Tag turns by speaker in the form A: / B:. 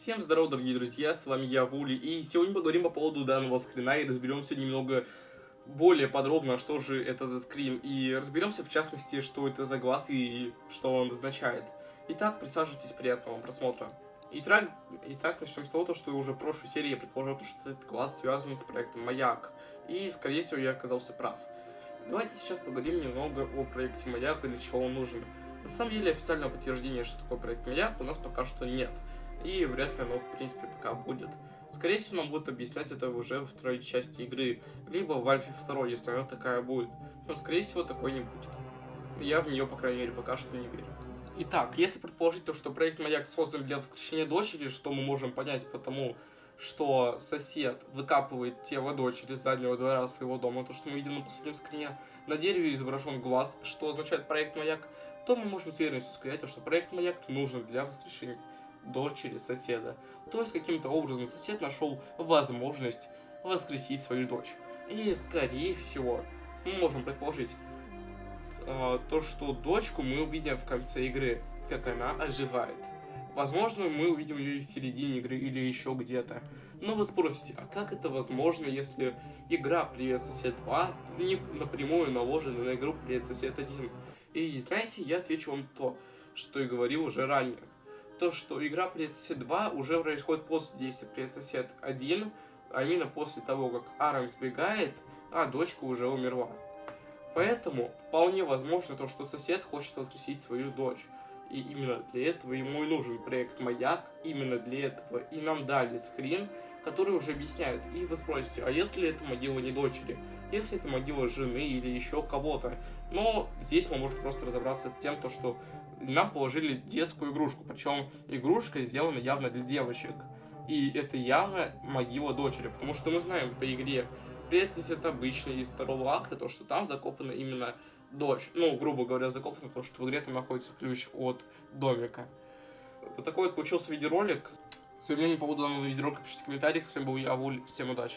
A: Всем здорова, дорогие друзья, с вами я, Вули, и сегодня поговорим по поводу данного скрина и разберемся немного более подробно, что же это за скрин, и разберемся в частности, что это за глаз и что он означает. Итак, присаживайтесь, приятного просмотра. Итак, итак начнем с того, что уже в прошлой серии я предположил, что этот глаз связан с проектом Маяк, и скорее всего я оказался прав. Давайте сейчас поговорим немного о проекте Маяк и для чего он нужен. На самом деле официального подтверждения, что такое проект Маяк, у нас пока что нет и вряд ли оно в принципе пока будет. Скорее всего, нам будут объяснять это уже во второй части игры, либо в Альфе 2, если она такая будет. Но, скорее всего, такой не будет. Я в нее, по крайней мере, пока что не верю. Итак, если предположить то, что проект Маяк создан для воскрешения дочери, что мы можем понять потому, что сосед выкапывает тело дочери с заднего двора своего дома, то, что мы видим на последнем скрине, на дереве изображен глаз, что означает проект Маяк, то мы можем с уверенностью сказать, что проект Маяк нужен для воскрешения дочери соседа. То есть каким-то образом сосед нашел возможность воскресить свою дочь. И скорее всего мы можем предположить э, то, что дочку мы увидим в конце игры, как она оживает. Возможно, мы увидим ее в середине игры или еще где-то. Но вы спросите, а как это возможно, если игра Привет Сосед 2 не напрямую наложена на игру Привет Сосед 1? И знаете, я отвечу вам то, что и говорил уже ранее то, что игра Сосед 2 уже происходит после действия Сосед 1, а именно после того, как Аарон сбегает, а дочка уже умерла. Поэтому вполне возможно то, что сосед хочет воскресить свою дочь. И именно для этого ему и нужен проект Маяк, именно для этого и нам дали скрин, который уже объясняет. И вы спросите, а если это могила не дочери? Если это могила жены или еще кого-то? Но здесь мы можем просто разобраться с тем, то, что нам положили детскую игрушку, причем игрушка сделана явно для девочек. И это явно могила дочери, потому что мы знаем по игре Предсис это обычный из второго акта, то что там закопана именно дочь. Ну, грубо говоря, закопана, потому что в игре там находится ключ от домика. Вот такой вот получился видеоролик. Своим мнением по поводу данного видеоролика пишите в комментариях. Всем был я, Вуль. Всем удачи.